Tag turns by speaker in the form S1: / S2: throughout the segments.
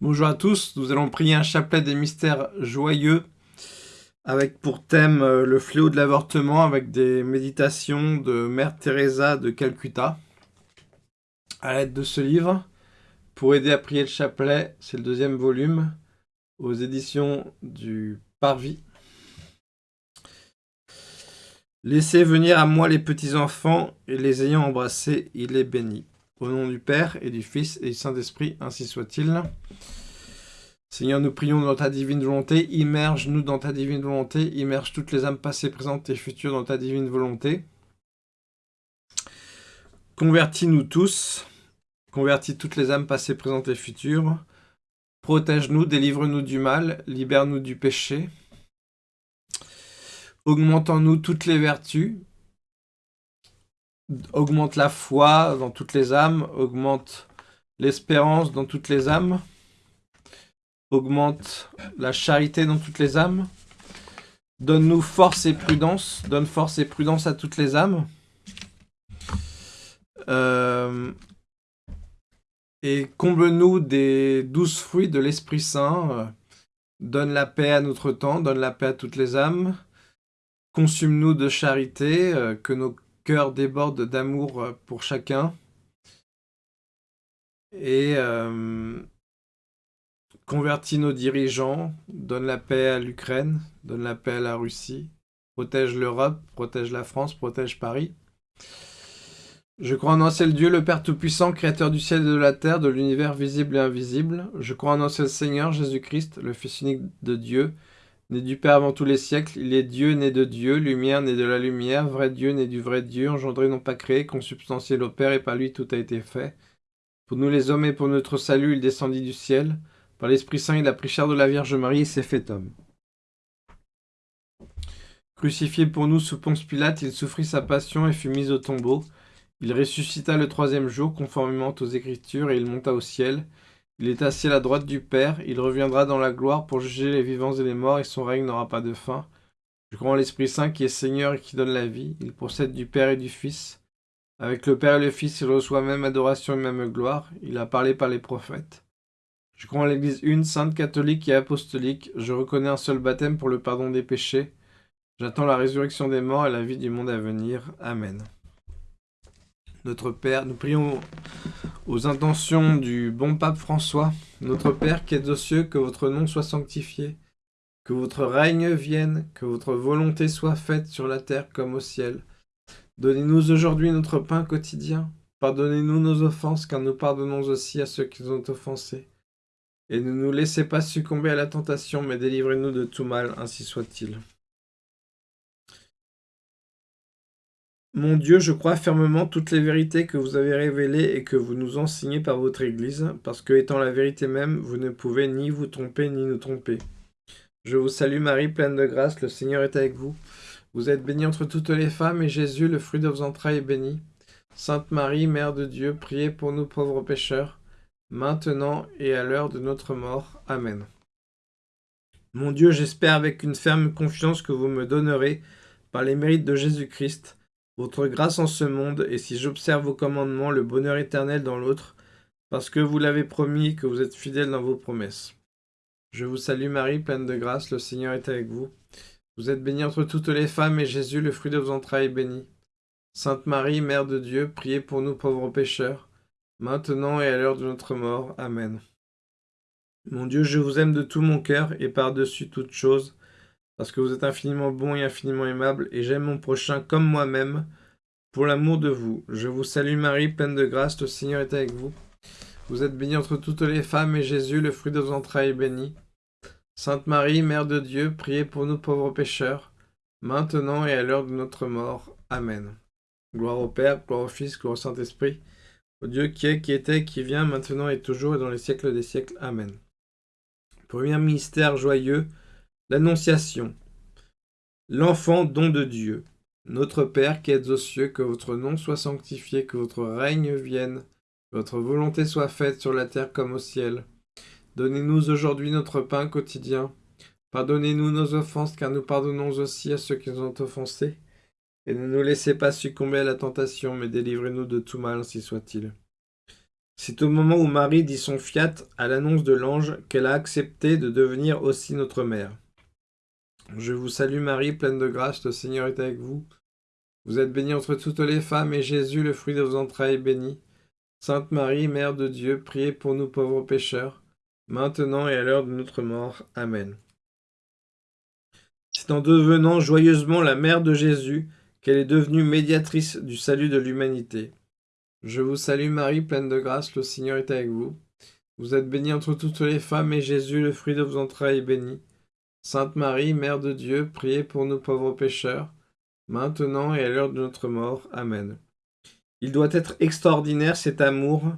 S1: Bonjour à tous, nous allons prier un chapelet des mystères joyeux avec pour thème euh, le fléau de l'avortement avec des méditations de Mère Teresa de Calcutta. À l'aide de ce livre, pour aider à prier le chapelet, c'est le deuxième volume aux éditions du Parvis. Laissez venir à moi les petits-enfants et les ayant embrassés, il est béni. Au nom du Père et du Fils et du Saint-Esprit, ainsi soit-il. Seigneur, nous prions dans ta divine volonté, immerge-nous dans ta divine volonté, immerge toutes les âmes passées, présentes et futures dans ta divine volonté. Convertis-nous tous, convertis toutes les âmes passées, présentes et futures. Protège-nous, délivre-nous du mal, libère-nous du péché. Augmentons-nous toutes les vertus, augmente la foi dans toutes les âmes, augmente l'espérance dans toutes les âmes, augmente la charité dans toutes les âmes, donne-nous force et prudence, donne force et prudence à toutes les âmes, euh, et comble-nous des douze fruits de l'Esprit Saint, donne la paix à notre temps, donne la paix à toutes les âmes, consume-nous de charité, euh, que nos cœur déborde d'amour euh, pour chacun. Et euh, convertit nos dirigeants, donne la paix à l'Ukraine, donne la paix à la Russie, protège l'Europe, protège la France, protège Paris. Je crois en un seul Dieu, le Père Tout-Puissant, Créateur du ciel et de la terre, de l'univers visible et invisible. Je crois en un seul Seigneur, Jésus-Christ, le Fils unique de Dieu, Né du Père avant tous les siècles, il est Dieu, né de Dieu, lumière, né de la lumière, vrai Dieu, né du vrai Dieu, engendré non pas créé, consubstantiel au Père, et par lui tout a été fait. Pour nous les hommes et pour notre salut, il descendit du ciel. Par l'Esprit Saint, il a pris chair de la Vierge Marie et s'est fait homme. Crucifié pour nous sous Ponce Pilate, il souffrit sa passion et fut mis au tombeau. Il ressuscita le troisième jour, conformément aux Écritures, et il monta au ciel. Il est assis à la droite du Père, il reviendra dans la gloire pour juger les vivants et les morts, et son règne n'aura pas de fin. Je crois en l'Esprit Saint qui est Seigneur et qui donne la vie. Il procède du Père et du Fils. Avec le Père et le Fils, il reçoit même adoration et même gloire. Il a parlé par les prophètes. Je crois en l'Église une, sainte, catholique et apostolique. Je reconnais un seul baptême pour le pardon des péchés. J'attends la résurrection des morts et la vie du monde à venir. Amen. Notre Père, nous prions aux intentions du bon pape François, notre Père qui êtes aux cieux, que votre nom soit sanctifié, que votre règne vienne, que votre volonté soit faite sur la terre comme au ciel. Donnez-nous aujourd'hui notre pain quotidien. Pardonnez-nous nos offenses, car nous pardonnons aussi à ceux qui nous ont offensés. Et ne nous laissez pas succomber à la tentation, mais délivrez-nous de tout mal, ainsi soit-il. Mon Dieu, je crois fermement toutes les vérités que vous avez révélées et que vous nous enseignez par votre Église, parce que, étant la vérité même, vous ne pouvez ni vous tromper ni nous tromper. Je vous salue Marie, pleine de grâce, le Seigneur est avec vous. Vous êtes bénie entre toutes les femmes, et Jésus, le fruit de vos entrailles, est béni. Sainte Marie, Mère de Dieu, priez pour nous pauvres pécheurs, maintenant et à l'heure de notre mort. Amen. Mon Dieu, j'espère avec une ferme confiance que vous me donnerez, par les mérites de Jésus-Christ, votre grâce en ce monde, et si j'observe vos commandements, le bonheur éternel dans l'autre, parce que vous l'avez promis que vous êtes fidèle dans vos promesses. Je vous salue Marie, pleine de grâce, le Seigneur est avec vous. Vous êtes bénie entre toutes les femmes, et Jésus, le fruit de vos entrailles, est béni. Sainte Marie, Mère de Dieu, priez pour nous pauvres pécheurs, maintenant et à l'heure de notre mort. Amen. Mon Dieu, je vous aime de tout mon cœur, et par-dessus toute chose, parce que vous êtes infiniment bon et infiniment aimable, et j'aime mon prochain comme moi-même, pour l'amour de vous. Je vous salue Marie, pleine de grâce, le Seigneur est avec vous. Vous êtes bénie entre toutes les femmes, et Jésus, le fruit de vos entrailles, est béni. Sainte Marie, Mère de Dieu, priez pour nous pauvres pécheurs, maintenant et à l'heure de notre mort. Amen. Gloire au Père, gloire au Fils, gloire au Saint-Esprit, au Dieu qui est, qui était, qui vient, maintenant et toujours, et dans les siècles des siècles. Amen. Premier mystère joyeux, L'Annonciation. L'enfant don de Dieu. Notre Père qui êtes aux cieux, que votre nom soit sanctifié, que votre règne vienne, que votre volonté soit faite sur la terre comme au ciel. Donnez-nous aujourd'hui notre pain quotidien. Pardonnez-nous nos offenses, car nous pardonnons aussi à ceux qui nous ont offensés. Et ne nous laissez pas succomber à la tentation, mais délivrez-nous de tout mal, ainsi soit-il. C'est au moment où Marie dit son fiat à l'annonce de l'ange qu'elle a accepté de devenir aussi notre mère. Je vous salue Marie, pleine de grâce, le Seigneur est avec vous. Vous êtes bénie entre toutes les femmes, et Jésus, le fruit de vos entrailles, est béni. Sainte Marie, Mère de Dieu, priez pour nous pauvres pécheurs, maintenant et à l'heure de notre mort. Amen. C'est en devenant joyeusement la mère de Jésus qu'elle est devenue médiatrice du salut de l'humanité. Je vous salue Marie, pleine de grâce, le Seigneur est avec vous. Vous êtes bénie entre toutes les femmes, et Jésus, le fruit de vos entrailles, est béni. Sainte Marie, Mère de Dieu, priez pour nous pauvres pécheurs, maintenant et à l'heure de notre mort. Amen. Il doit être extraordinaire cet amour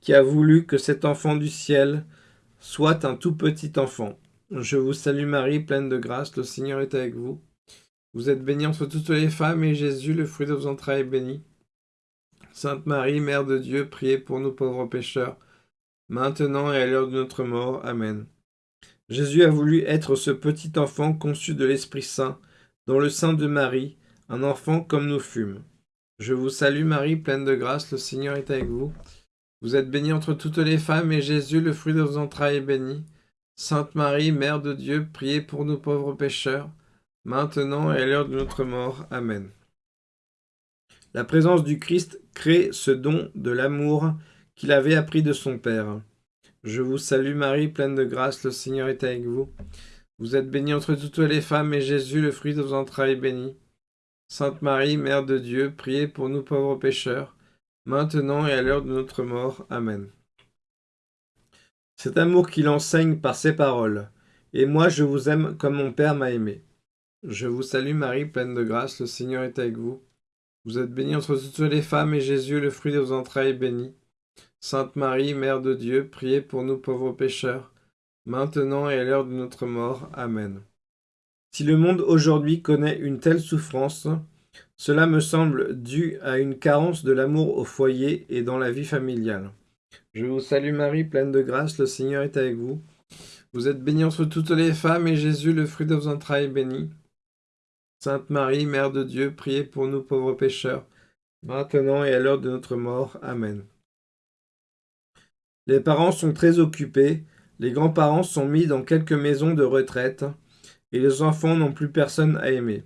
S1: qui a voulu que cet enfant du ciel soit un tout petit enfant. Je vous salue Marie, pleine de grâce, le Seigneur est avec vous. Vous êtes bénie entre toutes les femmes, et Jésus, le fruit de vos entrailles, est béni. Sainte Marie, Mère de Dieu, priez pour nous pauvres pécheurs, maintenant et à l'heure de notre mort. Amen. Jésus a voulu être ce petit enfant conçu de l'Esprit Saint, dans le sein de Marie, un enfant comme nous fûmes. Je vous salue Marie, pleine de grâce, le Seigneur est avec vous. Vous êtes bénie entre toutes les femmes, et Jésus, le fruit de vos entrailles, est béni. Sainte Marie, Mère de Dieu, priez pour nous pauvres pécheurs, maintenant et à l'heure de notre mort. Amen. La présence du Christ crée ce don de l'amour qu'il avait appris de son Père. Je vous salue Marie, pleine de grâce, le Seigneur est avec vous. Vous êtes bénie entre toutes les femmes, et Jésus, le fruit de vos entrailles, est béni. Sainte Marie, Mère de Dieu, priez pour nous pauvres pécheurs, maintenant et à l'heure de notre mort. Amen. Cet amour qu'il enseigne par ses paroles, et moi je vous aime comme mon Père m'a aimé. Je vous salue Marie, pleine de grâce, le Seigneur est avec vous. Vous êtes bénie entre toutes les femmes, et Jésus, le fruit de vos entrailles, est béni. Sainte Marie, Mère de Dieu, priez pour nous pauvres pécheurs, maintenant et à l'heure de notre mort. Amen. Si le monde aujourd'hui connaît une telle souffrance, cela me semble dû à une carence de l'amour au foyer et dans la vie familiale. Je vous salue Marie, pleine de grâce, le Seigneur est avec vous. Vous êtes bénie entre toutes les femmes, et Jésus, le fruit de vos entrailles, est béni. Sainte Marie, Mère de Dieu, priez pour nous pauvres pécheurs, maintenant et à l'heure de notre mort. Amen. Les parents sont très occupés, les grands-parents sont mis dans quelques maisons de retraite, et les enfants n'ont plus personne à aimer.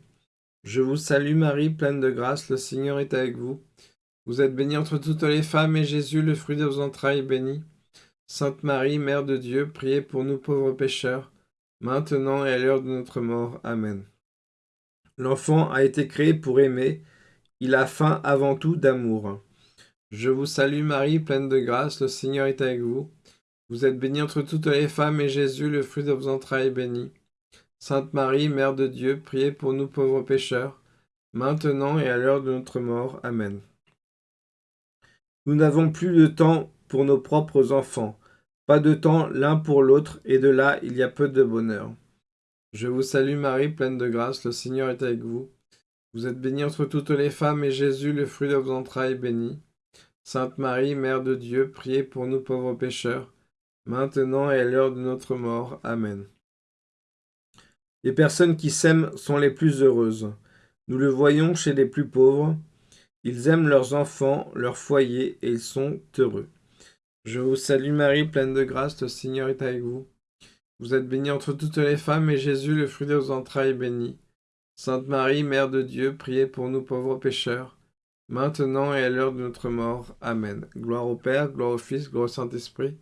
S1: Je vous salue Marie, pleine de grâce, le Seigneur est avec vous. Vous êtes bénie entre toutes les femmes, et Jésus, le fruit de vos entrailles, est béni. Sainte Marie, Mère de Dieu, priez pour nous pauvres pécheurs, maintenant et à l'heure de notre mort. Amen. L'enfant a été créé pour aimer, il a faim avant tout d'amour. Je vous salue Marie, pleine de grâce, le Seigneur est avec vous. Vous êtes bénie entre toutes les femmes, et Jésus, le fruit de vos entrailles, est béni. Sainte Marie, Mère de Dieu, priez pour nous pauvres pécheurs, maintenant et à l'heure de notre mort. Amen. Nous n'avons plus de temps pour nos propres enfants, pas de temps l'un pour l'autre, et de là il y a peu de bonheur. Je vous salue Marie, pleine de grâce, le Seigneur est avec vous. Vous êtes bénie entre toutes les femmes, et Jésus, le fruit de vos entrailles, est béni. Sainte Marie, Mère de Dieu, priez pour nous pauvres pécheurs, maintenant et à l'heure de notre mort. Amen. Les personnes qui s'aiment sont les plus heureuses. Nous le voyons chez les plus pauvres. Ils aiment leurs enfants, leur foyer, et ils sont heureux. Je vous salue Marie, pleine de grâce, le Seigneur est avec vous. Vous êtes bénie entre toutes les femmes, et Jésus, le fruit de vos entrailles, est béni. Sainte Marie, Mère de Dieu, priez pour nous pauvres pécheurs, maintenant et à l'heure de notre mort. Amen. Gloire au Père, gloire au Fils, gloire au Saint-Esprit,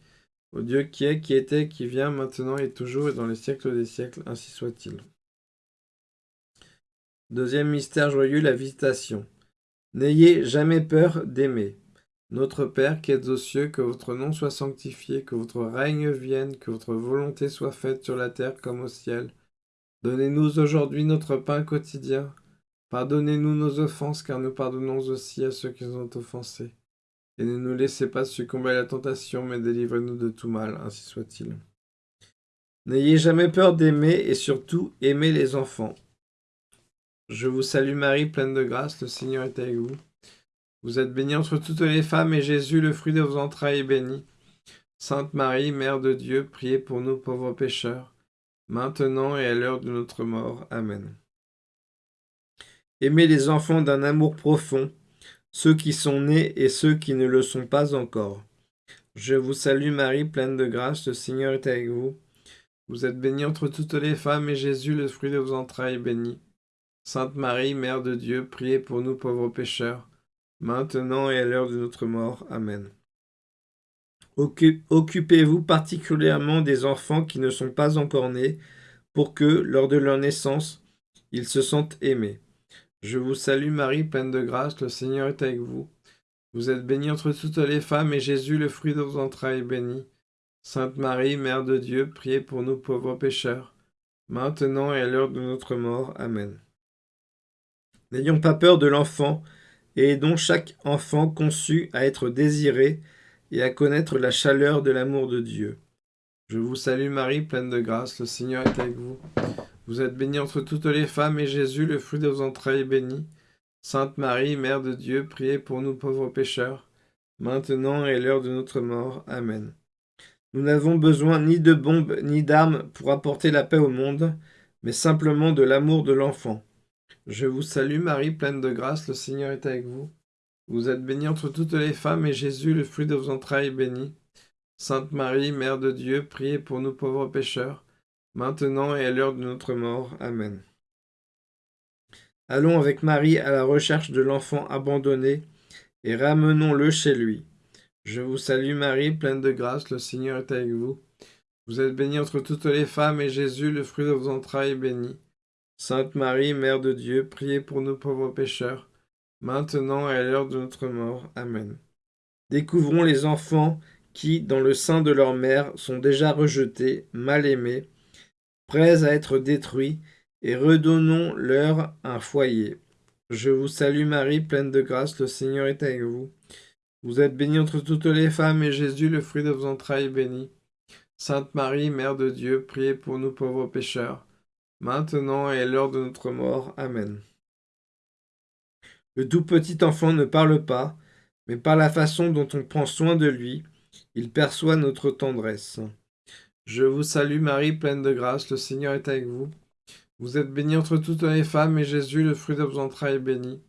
S1: au Dieu qui est, qui était, qui vient, maintenant et toujours, et dans les siècles des siècles, ainsi soit-il. Deuxième mystère joyeux, la visitation. N'ayez jamais peur d'aimer. Notre Père qui êtes aux cieux, que votre nom soit sanctifié, que votre règne vienne, que votre volonté soit faite sur la terre comme au ciel. Donnez-nous aujourd'hui notre pain quotidien. Pardonnez-nous nos offenses, car nous pardonnons aussi à ceux qui nous ont offensés et ne nous laissez pas succomber à la tentation, mais délivrez-nous de tout mal, ainsi soit-il. N'ayez jamais peur d'aimer, et surtout aimez les enfants. Je vous salue Marie, pleine de grâce, le Seigneur est avec vous. Vous êtes bénie entre toutes les femmes, et Jésus, le fruit de vos entrailles, est béni. Sainte Marie, Mère de Dieu, priez pour nous pauvres pécheurs, maintenant et à l'heure de notre mort. Amen. Aimez les enfants d'un amour profond, ceux qui sont nés et ceux qui ne le sont pas encore. Je vous salue Marie, pleine de grâce, le Seigneur est avec vous. Vous êtes bénie entre toutes les femmes, et Jésus, le fruit de vos entrailles, est béni. Sainte Marie, Mère de Dieu, priez pour nous pauvres pécheurs, maintenant et à l'heure de notre mort. Amen. Occupez-vous particulièrement des enfants qui ne sont pas encore nés, pour que, lors de leur naissance, ils se sentent aimés. Je vous salue Marie, pleine de grâce, le Seigneur est avec vous. Vous êtes bénie entre toutes les femmes, et Jésus, le fruit de vos entrailles, est béni. Sainte Marie, Mère de Dieu, priez pour nous pauvres pécheurs, maintenant et à l'heure de notre mort. Amen. N'ayons pas peur de l'enfant, et aidons chaque enfant conçu à être désiré et à connaître la chaleur de l'amour de Dieu. Je vous salue Marie, pleine de grâce, le Seigneur est avec vous. Vous êtes bénie entre toutes les femmes, et Jésus, le fruit de vos entrailles, est béni. Sainte Marie, Mère de Dieu, priez pour nous pauvres pécheurs, maintenant et l'heure de notre mort. Amen. Nous n'avons besoin ni de bombes ni d'armes pour apporter la paix au monde, mais simplement de l'amour de l'enfant. Je vous salue Marie, pleine de grâce, le Seigneur est avec vous. Vous êtes bénie entre toutes les femmes, et Jésus, le fruit de vos entrailles, est béni. Sainte Marie, Mère de Dieu, priez pour nous pauvres pécheurs, maintenant et à l'heure de notre mort. Amen. Allons avec Marie à la recherche de l'enfant abandonné et ramenons-le chez lui. Je vous salue Marie, pleine de grâce, le Seigneur est avec vous. Vous êtes bénie entre toutes les femmes, et Jésus, le fruit de vos entrailles, est béni. Sainte Marie, Mère de Dieu, priez pour nous pauvres pécheurs, maintenant et à l'heure de notre mort. Amen. Découvrons les enfants qui, dans le sein de leur mère, sont déjà rejetés, mal aimés, prêts à être détruits, et redonnons-leur un foyer. Je vous salue Marie, pleine de grâce, le Seigneur est avec vous. Vous êtes bénie entre toutes les femmes, et Jésus, le fruit de vos entrailles, est béni. Sainte Marie, Mère de Dieu, priez pour nous pauvres pécheurs, maintenant et à l'heure de notre mort. Amen. Le tout petit enfant ne parle pas, mais par la façon dont on prend soin de lui, il perçoit notre tendresse. Je vous salue Marie, pleine de grâce, le Seigneur est avec vous. Vous êtes bénie entre toutes les femmes, et Jésus, le fruit de vos entrailles, est béni.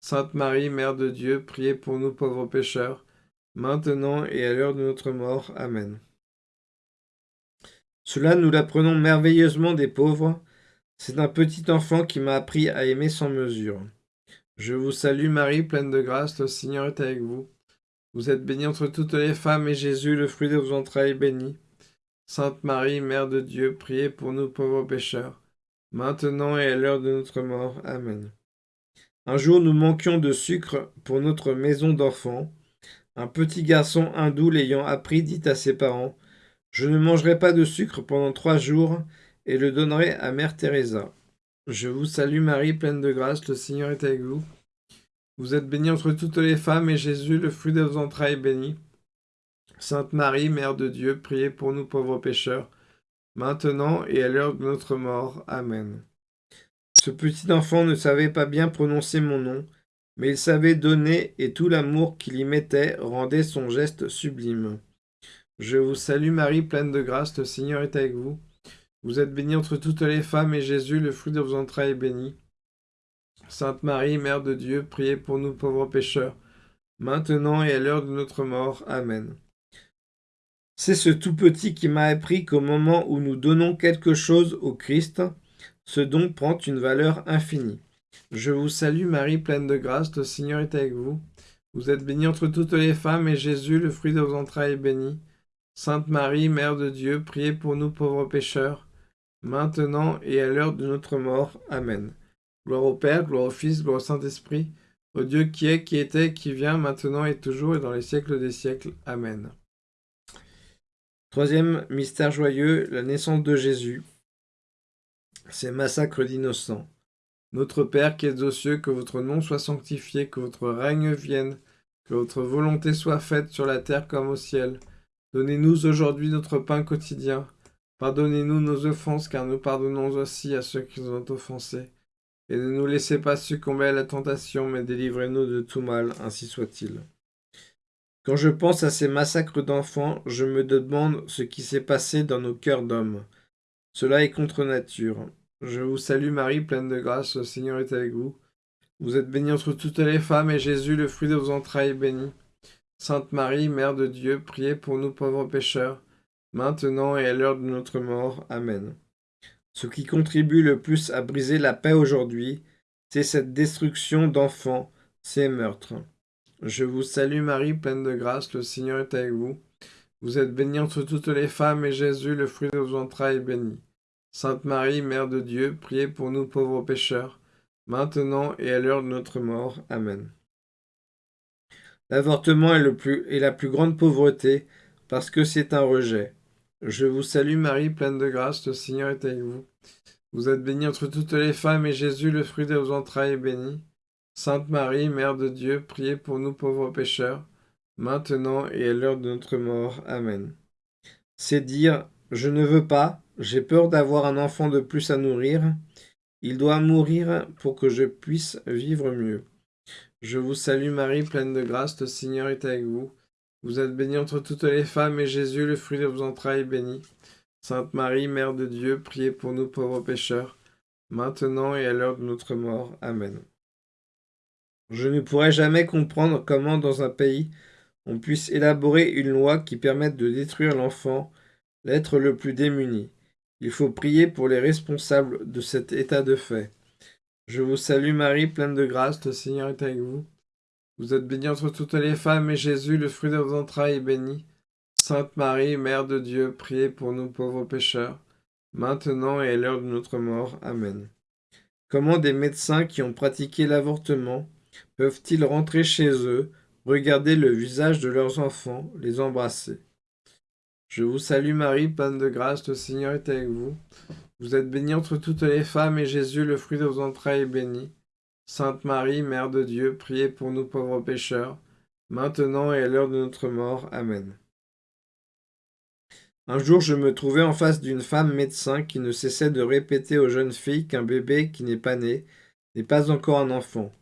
S1: Sainte Marie, Mère de Dieu, priez pour nous pauvres pécheurs, maintenant et à l'heure de notre mort. Amen. Cela nous l'apprenons merveilleusement des pauvres. C'est un petit enfant qui m'a appris à aimer sans mesure. Je vous salue Marie, pleine de grâce, le Seigneur est avec vous. Vous êtes bénie entre toutes les femmes, et Jésus, le fruit de vos entrailles, est béni. Sainte Marie, Mère de Dieu, priez pour nous pauvres pécheurs, maintenant et à l'heure de notre mort. Amen. Un jour nous manquions de sucre pour notre maison d'enfants. Un petit garçon hindou l'ayant appris dit à ses parents « Je ne mangerai pas de sucre pendant trois jours et le donnerai à Mère Teresa. Je vous salue Marie, pleine de grâce, le Seigneur est avec vous. Vous êtes bénie entre toutes les femmes, et Jésus, le fruit de vos entrailles, est béni. Sainte Marie, Mère de Dieu, priez pour nous pauvres pécheurs, maintenant et à l'heure de notre mort. Amen. Ce petit enfant ne savait pas bien prononcer mon nom, mais il savait donner et tout l'amour qu'il y mettait rendait son geste sublime. Je vous salue Marie, pleine de grâce, le Seigneur est avec vous. Vous êtes bénie entre toutes les femmes, et Jésus, le fruit de vos entrailles, est béni. Sainte Marie, Mère de Dieu, priez pour nous pauvres pécheurs, maintenant et à l'heure de notre mort. Amen. C'est ce tout petit qui m'a appris qu'au moment où nous donnons quelque chose au Christ, ce don prend une valeur infinie. Je vous salue Marie, pleine de grâce, le Seigneur est avec vous. Vous êtes bénie entre toutes les femmes, et Jésus, le fruit de vos entrailles, est béni. Sainte Marie, Mère de Dieu, priez pour nous pauvres pécheurs, maintenant et à l'heure de notre mort. Amen. Gloire au Père, gloire au Fils, gloire au Saint-Esprit, au Dieu qui est, qui était, qui vient, maintenant et toujours, et dans les siècles des siècles. Amen. Troisième mystère joyeux, la naissance de Jésus. Ces massacres d'innocents. Notre Père qui es aux cieux, que votre nom soit sanctifié, que votre règne vienne, que votre volonté soit faite sur la terre comme au ciel. Donnez-nous aujourd'hui notre pain quotidien. Pardonnez-nous nos offenses, car nous pardonnons aussi à ceux qui nous ont offensés. Et ne nous laissez pas succomber à la tentation, mais délivrez-nous de tout mal, ainsi soit-il. Quand je pense à ces massacres d'enfants, je me demande ce qui s'est passé dans nos cœurs d'hommes. Cela est contre nature. Je vous salue Marie, pleine de grâce, le Seigneur est avec vous. Vous êtes bénie entre toutes les femmes, et Jésus, le fruit de vos entrailles, est béni. Sainte Marie, Mère de Dieu, priez pour nous pauvres pécheurs, maintenant et à l'heure de notre mort. Amen. Ce qui contribue le plus à briser la paix aujourd'hui, c'est cette destruction d'enfants, ces meurtres. Je vous salue Marie, pleine de grâce, le Seigneur est avec vous. Vous êtes bénie entre toutes les femmes, et Jésus, le fruit de vos entrailles, est béni. Sainte Marie, Mère de Dieu, priez pour nous pauvres pécheurs, maintenant et à l'heure de notre mort. Amen. L'avortement est, la plus grande pauvreté, parce que c'est un rejet. Je vous salue Marie, pleine de grâce, le Seigneur est avec vous. Vous êtes bénie entre toutes les femmes, et Jésus, le fruit de vos entrailles, est béni. Sainte Marie, Mère de Dieu, priez pour nous pauvres pécheurs, maintenant et à l'heure de notre mort. Amen. C'est dire, je ne veux pas, j'ai peur d'avoir un enfant de plus à nourrir, il doit mourir pour que je puisse vivre mieux. Je vous salue Marie, pleine de grâce, le Seigneur est avec vous. Vous êtes bénie entre toutes les femmes, et Jésus, le fruit de vos entrailles, est béni. Sainte Marie, Mère de Dieu, priez pour nous pauvres pécheurs, maintenant et à l'heure de notre mort. Amen. Je ne pourrai jamais comprendre comment dans un pays on puisse élaborer une loi qui permette de détruire l'enfant, l'être le plus démuni. Il faut prier pour les responsables de cet état de fait. Je vous salue Marie, pleine de grâce, le Seigneur est avec vous. Vous êtes bénie entre toutes les femmes, et Jésus, le fruit de vos entrailles, est béni. Sainte Marie, Mère de Dieu, priez pour nous pauvres pécheurs, maintenant et à l'heure de notre mort. Amen. Comment des médecins qui ont pratiqué l'avortement peuvent-ils rentrer chez eux, regarder le visage de leurs enfants, les embrasser? Je vous salue Marie, pleine de grâce, le Seigneur est avec vous. Vous êtes bénie entre toutes les femmes, et Jésus, le fruit de vos entrailles, est béni. Sainte Marie, Mère de Dieu, priez pour nous pauvres pécheurs, maintenant et à l'heure de notre mort. Amen. Un jour, je me trouvais en face d'une femme médecin qui ne cessait de répéter aux jeunes filles qu'un bébé qui n'est pas né n'est pas encore un enfant.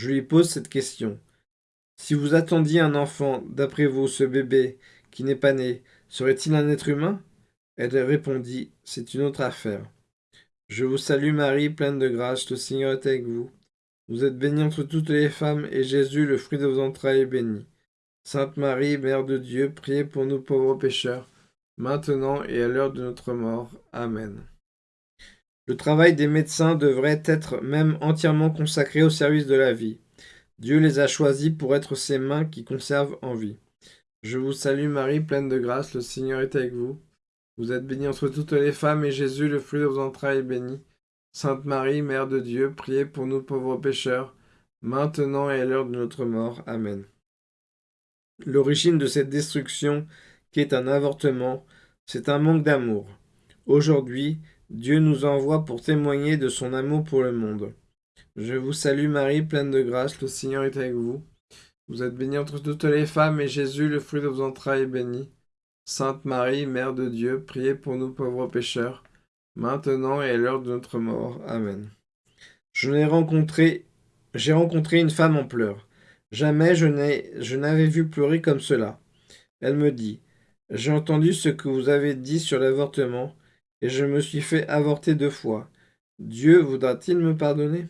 S1: Je lui pose cette question. Si vous attendiez un enfant, d'après vous, ce bébé, qui n'est pas né, serait-il un être humain? Elle répondit, c'est une autre affaire. Je vous salue Marie, pleine de grâce, le Seigneur est avec vous. Vous êtes bénie entre toutes les femmes, et Jésus, le fruit de vos entrailles, est béni. Sainte Marie, Mère de Dieu, priez pour nous pauvres pécheurs, maintenant et à l'heure de notre mort. Amen. Le travail des médecins devrait être même entièrement consacré au service de la vie. Dieu les a choisis pour être ses mains qui conservent en vie. Je vous salue Marie, pleine de grâce, le Seigneur est avec vous. Vous êtes bénie entre toutes les femmes, et Jésus, le fruit de vos entrailles, est béni. Sainte Marie, Mère de Dieu, priez pour nous pauvres pécheurs, maintenant et à l'heure de notre mort. Amen. L'origine de cette destruction, qui est un avortement, c'est un manque d'amour. Aujourd'hui, Dieu nous envoie pour témoigner de son amour pour le monde. Je vous salue Marie, pleine de grâce, le Seigneur est avec vous. Vous êtes bénie entre toutes les femmes, et Jésus, le fruit de vos entrailles, est béni. Sainte Marie, Mère de Dieu, priez pour nous pauvres pécheurs, maintenant et à l'heure de notre mort. Amen. Je rencontré, j'ai rencontré une femme en pleurs. Jamais je n'avais vu pleurer comme cela. Elle me dit, j'ai entendu ce que vous avez dit sur l'avortement, et je me suis fait avorter deux fois. Dieu voudra-t-il me pardonner?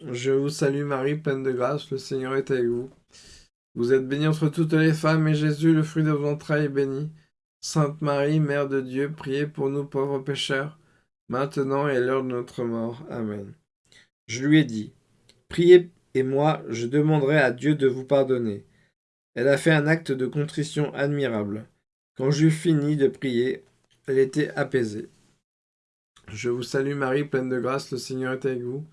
S1: Je vous salue Marie, pleine de grâce, le Seigneur est avec vous. Vous êtes bénie entre toutes les femmes, et Jésus, le fruit de vos entrailles, est béni. Sainte Marie, Mère de Dieu, priez pour nous pauvres pécheurs, maintenant et à l'heure de notre mort. Amen. Je lui ai dit, Priez, et moi, je demanderai à Dieu de vous pardonner. Elle a fait un acte de contrition admirable. Quand j'eus fini de prier, elle était apaisée. Je vous salue Marie, pleine de grâce, le Seigneur est avec vous.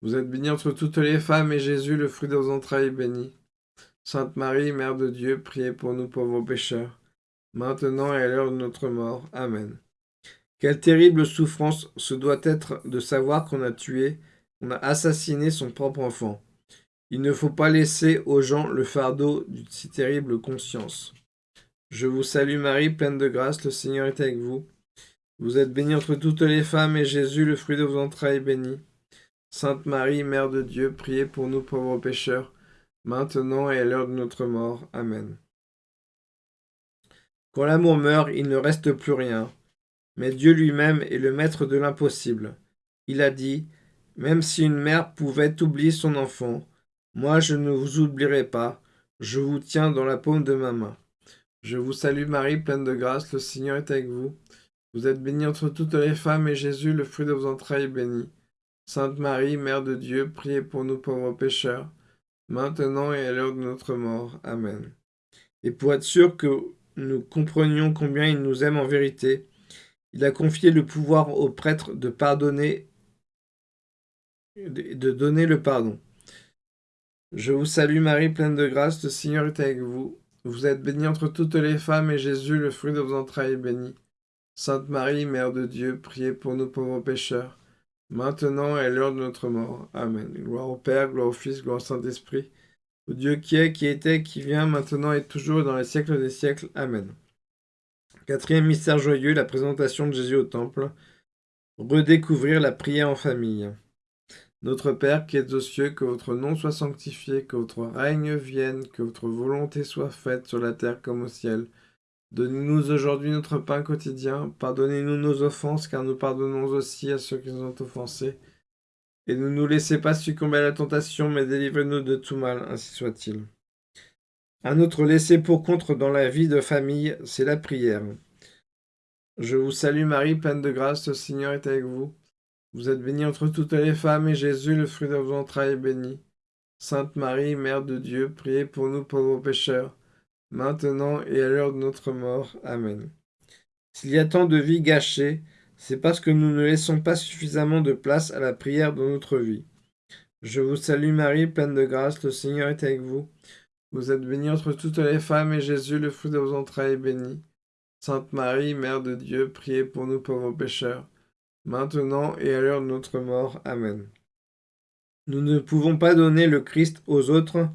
S1: Vous êtes bénie entre toutes les femmes, et Jésus, le fruit de vos entrailles, est béni. Sainte Marie, Mère de Dieu, priez pour nous pauvres pécheurs, maintenant et à l'heure de notre mort. Amen. Quelle terrible souffrance ce doit être de savoir qu'on a tué, qu'on a assassiné son propre enfant. Il ne faut pas laisser aux gens le fardeau d'une si terrible conscience. Je vous salue Marie, pleine de grâce, le Seigneur est avec vous. Vous êtes bénie entre toutes les femmes, et Jésus, le fruit de vos entrailles, est béni. Sainte Marie, Mère de Dieu, priez pour nous pauvres pécheurs, maintenant et à l'heure de notre mort. Amen. Quand l'amour meurt, il ne reste plus rien. Mais Dieu lui-même est le maître de l'impossible. Il a dit, Même si une mère pouvait oublier son enfant, moi je ne vous oublierai pas, Je vous tiens dans la paume de ma main. Je vous salue Marie, pleine de grâce, le Seigneur est avec vous. Vous êtes bénie entre toutes les femmes, et Jésus, le fruit de vos entrailles, est béni. Sainte Marie, Mère de Dieu, priez pour nous pauvres pécheurs, maintenant et à l'heure de notre mort. Amen. Et pour être sûr que nous comprenions combien il nous aime en vérité, il a confié le pouvoir aux prêtres de pardonner, de donner le pardon. Je vous salue Marie, pleine de grâce, le Seigneur est avec vous. Vous êtes bénie entre toutes les femmes, et Jésus, le fruit de vos entrailles, est béni. Sainte Marie, Mère de Dieu, priez pour nous pauvres pécheurs, maintenant et à l'heure de notre mort. Amen. Gloire au Père, gloire au Fils, gloire au Saint-Esprit, au Dieu qui est, qui était, qui vient, maintenant et toujours, dans les siècles des siècles. Amen. Quatrième mystère joyeux, la présentation de Jésus au Temple. Redécouvrir la prière en famille. Notre Père qui es aux cieux, que votre nom soit sanctifié, que votre règne vienne, que votre volonté soit faite sur la terre comme au ciel. Donnez-nous aujourd'hui notre pain quotidien. Pardonnez-nous nos offenses, car nous pardonnons aussi à ceux qui nous ont offensés. Et ne nous laissez pas succomber à la tentation, mais délivrez-nous de tout mal, ainsi soit-il. Un autre laissé pour contre dans la vie de famille, c'est la prière. Je vous salue Marie, pleine de grâce, le Seigneur est avec vous. Vous êtes bénie entre toutes les femmes, et Jésus, le fruit de vos entrailles, est béni. Sainte Marie, Mère de Dieu, priez pour nous pauvres pécheurs, maintenant et à l'heure de notre mort. Amen. S'il y a tant de vies gâchées, c'est parce que nous ne laissons pas suffisamment de place à la prière dans notre vie. Je vous salue Marie, pleine de grâce, le Seigneur est avec vous. Vous êtes bénie entre toutes les femmes, et Jésus, le fruit de vos entrailles, est béni. Sainte Marie, Mère de Dieu, priez pour nous pauvres pécheurs, maintenant et à l'heure de notre mort. Amen. Nous ne pouvons pas donner le Christ aux autres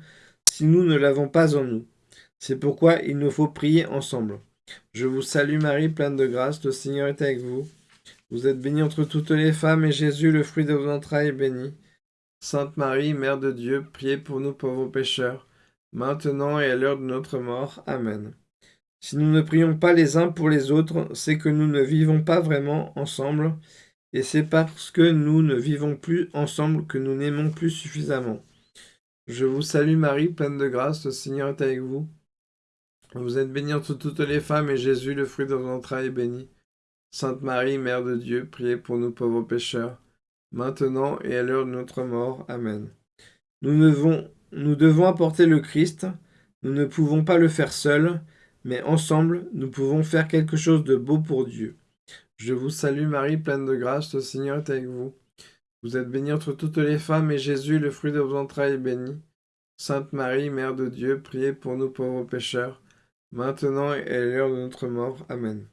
S1: si nous ne l'avons pas en nous. C'est pourquoi il nous faut prier ensemble. Je vous salue Marie, pleine de grâce, le Seigneur est avec vous. Vous êtes bénie entre toutes les femmes, et Jésus, le fruit de vos entrailles, est béni. Sainte Marie, Mère de Dieu, priez pour nous pauvres pécheurs, maintenant et à l'heure de notre mort. Amen. Si nous ne prions pas les uns pour les autres, c'est que nous ne vivons pas vraiment ensemble, et c'est parce que nous ne vivons plus ensemble que nous n'aimons plus suffisamment. Je vous salue Marie, pleine de grâce, le Seigneur est avec vous. Vous êtes bénie entre toutes les femmes, et Jésus, le fruit de vos entrailles, est béni. Sainte Marie, Mère de Dieu, priez pour nous pauvres pécheurs, maintenant et à l'heure de notre mort. Amen. Nous devons apporter le Christ, nous ne pouvons pas le faire seuls, mais ensemble, nous pouvons faire quelque chose de beau pour Dieu. Je vous salue Marie, pleine de grâce, le Seigneur est avec vous. Vous êtes bénie entre toutes les femmes, et Jésus, le fruit de vos entrailles, est béni. Sainte Marie, Mère de Dieu, priez pour nous pauvres pécheurs, maintenant et à l'heure de notre mort. Amen.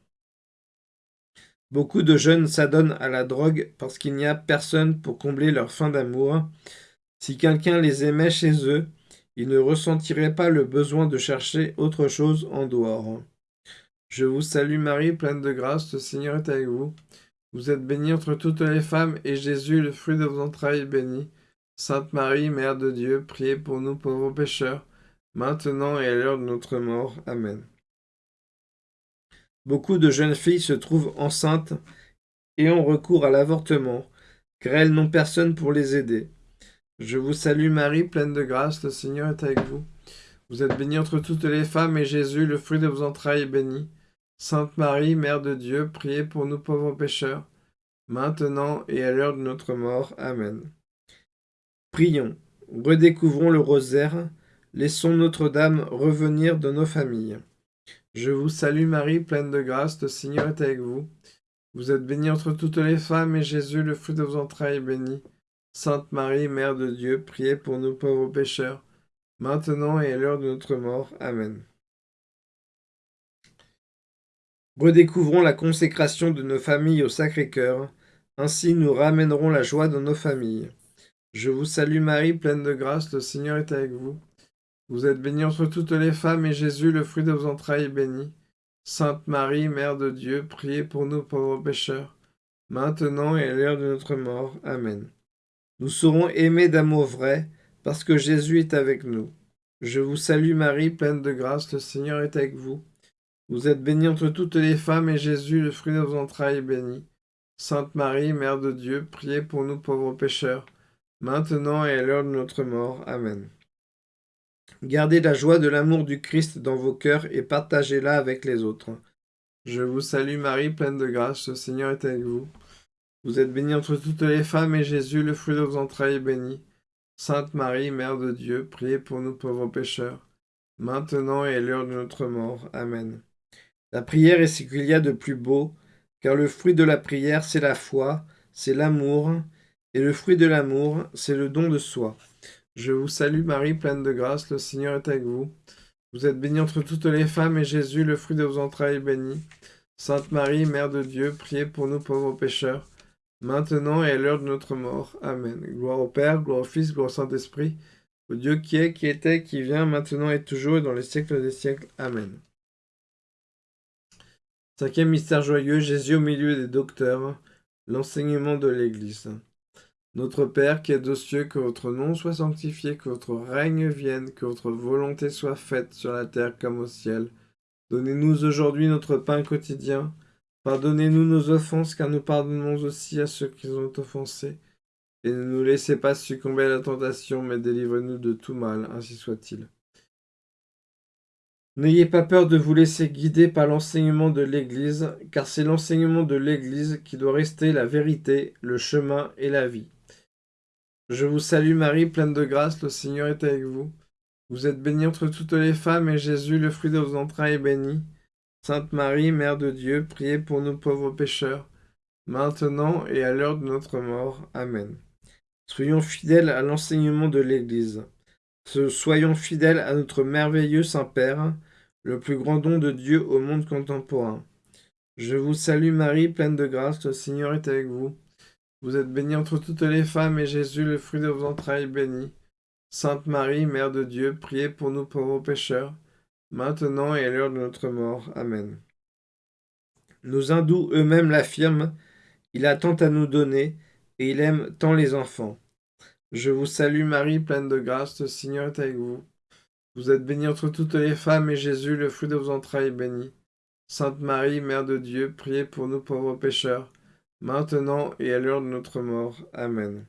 S1: Beaucoup de jeunes s'adonnent à la drogue parce qu'il n'y a personne pour combler leur faim d'amour, si quelqu'un les aimait chez eux, ils ne ressentiraient pas le besoin de chercher autre chose en dehors. Je vous salue Marie, pleine de grâce, le Seigneur est avec vous. Vous êtes bénie entre toutes les femmes, et Jésus, le fruit de vos entrailles, est béni. Sainte Marie, Mère de Dieu, priez pour nous pauvres pécheurs, maintenant et à l'heure de notre mort. Amen. Beaucoup de jeunes filles se trouvent enceintes et ont recours à l'avortement, car elles n'ont personne pour les aider. Je vous salue Marie, pleine de grâce, le Seigneur est avec vous. Vous êtes bénie entre toutes les femmes, et Jésus, le fruit de vos entrailles, est béni. Sainte Marie, Mère de Dieu, priez pour nous pauvres pécheurs, maintenant et à l'heure de notre mort. Amen. Prions, redécouvrons le rosaire, laissons Notre-Dame revenir de nos familles. Je vous salue Marie, pleine de grâce, le Seigneur est avec vous. Vous êtes bénie entre toutes les femmes, et Jésus, le fruit de vos entrailles, est béni. Sainte Marie, Mère de Dieu, priez pour nous pauvres pécheurs, maintenant et à l'heure de notre mort. Amen. Redécouvrons la consécration de nos familles au Sacré-Cœur, ainsi nous ramènerons la joie dans nos familles. Je vous salue Marie, pleine de grâce, le Seigneur est avec vous. Vous êtes bénie entre toutes les femmes, et Jésus, le fruit de vos entrailles, est béni. Sainte Marie, Mère de Dieu, priez pour nous pauvres pécheurs, maintenant et à l'heure de notre mort. Amen. Nous serons aimés d'amour vrai, parce que Jésus est avec nous. Je vous salue Marie, pleine de grâce, le Seigneur est avec vous. Vous êtes bénie entre toutes les femmes, et Jésus, le fruit de vos entrailles, est béni. Sainte Marie, Mère de Dieu, priez pour nous pauvres pécheurs, maintenant et à l'heure de notre mort. Amen. Gardez la joie de l'amour du Christ dans vos cœurs et partagez-la avec les autres. Je vous salue Marie, pleine de grâce, le Seigneur est avec vous. Vous êtes bénie entre toutes les femmes, et Jésus, le fruit de vos entrailles, est béni. Sainte Marie, Mère de Dieu, priez pour nous pauvres pécheurs, maintenant et à l'heure de notre mort. Amen. La prière est ce qu'il y a de plus beau, car le fruit de la prière, c'est la foi, c'est l'amour, et le fruit de l'amour, c'est le don de soi. Je vous salue Marie, pleine de grâce, le Seigneur est avec vous. Vous êtes bénie entre toutes les femmes, et Jésus, le fruit de vos entrailles, est béni. Sainte Marie, Mère de Dieu, priez pour nous pauvres pécheurs, maintenant et à l'heure de notre mort. Amen. Gloire au Père, gloire au Fils, gloire au Saint-Esprit, au Dieu qui est, qui était, qui vient, maintenant et toujours, et dans les siècles des siècles. Amen. Cinquième mystère joyeux, Jésus au milieu des docteurs, l'enseignement de l'Église. Notre Père qui es aux cieux, que votre nom soit sanctifié, que votre règne vienne, que votre volonté soit faite sur la terre comme au ciel. Donnez-nous aujourd'hui notre pain quotidien. Pardonnez-nous nos offenses, car nous pardonnons aussi à ceux qui nous ont offensés. Et ne nous laissez pas succomber à la tentation, mais délivrez-nous de tout mal, ainsi soit-il. N'ayez pas peur de vous laisser guider par l'enseignement de l'Église, car c'est l'enseignement de l'Église qui doit rester la vérité, le chemin et la vie. Je vous salue Marie, pleine de grâce, le Seigneur est avec vous. Vous êtes bénie entre toutes les femmes, et Jésus, le fruit de vos entrailles, est béni. Sainte Marie, Mère de Dieu, priez pour nous pauvres pécheurs, maintenant et à l'heure de notre mort. Amen. Soyons fidèles à l'enseignement de l'Église. Soyons fidèles à notre merveilleux Saint-Père, le plus grand don de Dieu au monde contemporain. Je vous salue Marie, pleine de grâce, le Seigneur est avec vous. Vous êtes bénie entre toutes les femmes, et Jésus, le fruit de vos entrailles, béni. Sainte Marie, Mère de Dieu, priez pour nous pauvres pécheurs, maintenant et à l'heure de notre mort. Amen. Nos hindous eux-mêmes l'affirment, il a tant à nous donner, et il aime tant les enfants. Je vous salue Marie, pleine de grâce, le Seigneur est avec vous. Vous êtes bénie entre toutes les femmes, et Jésus, le fruit de vos entrailles, est béni. Sainte Marie, Mère de Dieu, priez pour nous pauvres pécheurs, maintenant et à l'heure de notre mort. Amen.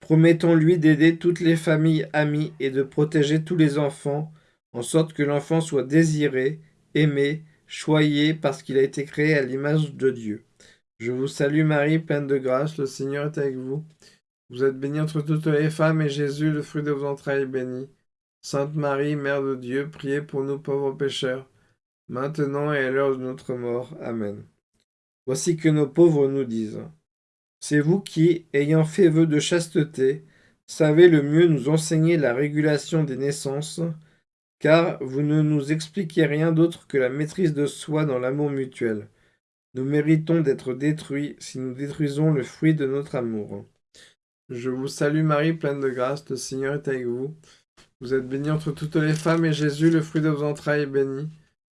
S1: Promettons-lui d'aider toutes les familles amies et de protéger tous les enfants, en sorte que l'enfant soit désiré, aimé, choyé, parce qu'il a été créé à l'image de Dieu. Je vous salue Marie, pleine de grâce, le Seigneur est avec vous. Vous êtes bénie entre toutes les femmes, et Jésus, le fruit de vos entrailles, est béni. Sainte Marie, Mère de Dieu, priez pour nous pauvres pécheurs, maintenant et à l'heure de notre mort. Amen. Voici que nos pauvres nous disent. C'est vous qui, ayant fait vœu de chasteté, savez le mieux nous enseigner la régulation des naissances, car vous ne nous expliquez rien d'autre que la maîtrise de soi dans l'amour mutuel. Nous méritons d'être détruits si nous détruisons le fruit de notre amour. Je vous salue Marie, pleine de grâce, le Seigneur est avec vous. Vous êtes bénie entre toutes les femmes, et Jésus, le fruit de vos entrailles, est béni.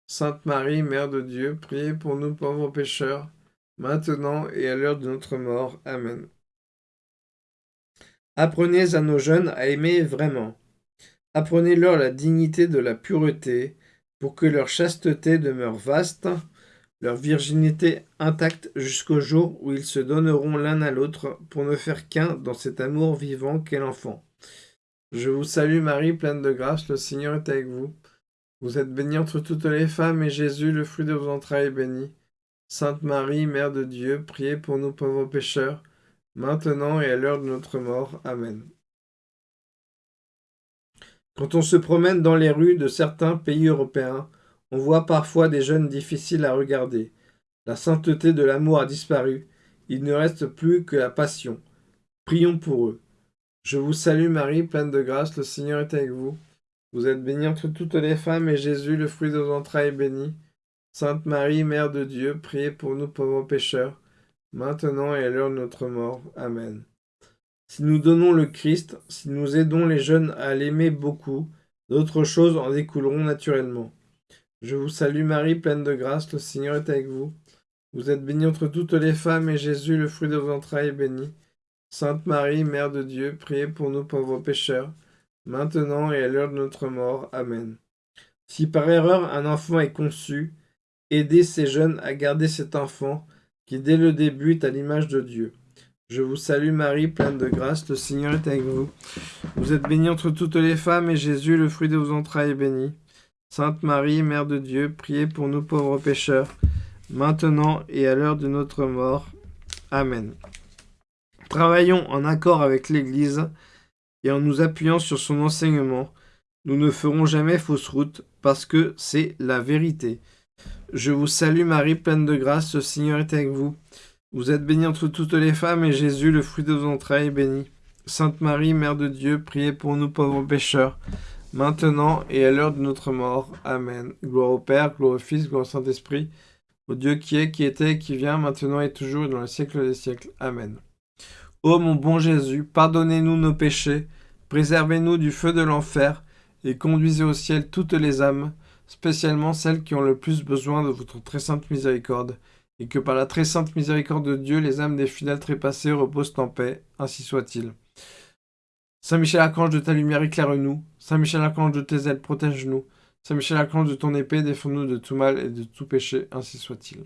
S1: Sainte Marie, Mère de Dieu, priez pour nous pauvres pécheurs, maintenant et à l'heure de notre mort. Amen. Apprenez à nos jeunes à aimer vraiment. Apprenez-leur la dignité de la pureté, pour que leur chasteté demeure vaste, leur virginité intacte jusqu'au jour où ils se donneront l'un à l'autre pour ne faire qu'un dans cet amour vivant qu'est l'enfant. Je vous salue Marie, pleine de grâce, le Seigneur est avec vous. Vous êtes bénie entre toutes les femmes, et Jésus, le fruit de vos entrailles, est béni. Sainte Marie, Mère de Dieu, priez pour nous pauvres pécheurs, maintenant et à l'heure de notre mort. Amen. Quand on se promène dans les rues de certains pays européens, on voit parfois des jeunes difficiles à regarder. La sainteté de l'amour a disparu, il ne reste plus que la passion. Prions pour eux. Je vous salue Marie, pleine de grâce, le Seigneur est avec vous. Vous êtes bénie entre toutes les femmes, et Jésus, le fruit de vos entrailles, est béni. Sainte Marie, Mère de Dieu, priez pour nous pauvres pécheurs, maintenant et à l'heure de notre mort. Amen. Si nous donnons le Christ, si nous aidons les jeunes à l'aimer beaucoup, d'autres choses en découleront naturellement. Je vous salue Marie, pleine de grâce, le Seigneur est avec vous. Vous êtes bénie entre toutes les femmes, et Jésus, le fruit de vos entrailles, est béni. Sainte Marie, Mère de Dieu, priez pour nous pauvres pécheurs, maintenant et à l'heure de notre mort. Amen. Si par erreur un enfant est conçu, Aidez ces jeunes à garder cet enfant qui dès le début est à l'image de Dieu. Je vous salue Marie, pleine de grâce, le Seigneur est avec vous. Vous êtes bénie entre toutes les femmes, et Jésus, le fruit de vos entrailles, est béni. Sainte Marie, Mère de Dieu, priez pour nous pauvres pécheurs, maintenant et à l'heure de notre mort. Amen. Travaillons en accord avec l'Église, et en nous appuyant sur son enseignement, nous ne ferons jamais fausse route, parce que c'est la vérité. Je vous salue Marie, pleine de grâce, le Seigneur est avec vous. Vous êtes bénie entre toutes les femmes, et Jésus, le fruit de vos entrailles, est béni. Sainte Marie, Mère de Dieu, priez pour nous pauvres pécheurs, maintenant et à l'heure de notre mort. Amen. Gloire au Père, gloire au Fils, gloire au Saint-Esprit, au Dieu qui est, qui était, qui vient, maintenant et toujours, et dans le siècle des siècles. Amen. Ô mon bon Jésus, pardonnez-nous nos péchés, préservez-nous du feu de l'enfer, et conduisez au ciel toutes les âmes, spécialement celles qui ont le plus besoin de votre très sainte miséricorde et que par la très sainte miséricorde de Dieu, les âmes des fidèles trépassés reposent en paix, ainsi soit-il. Saint Michel Archange de ta lumière éclaire-nous, Saint Michel Archange de tes ailes protège-nous, Saint Michel Archange de ton épée défends-nous de tout mal et de tout péché, ainsi soit-il.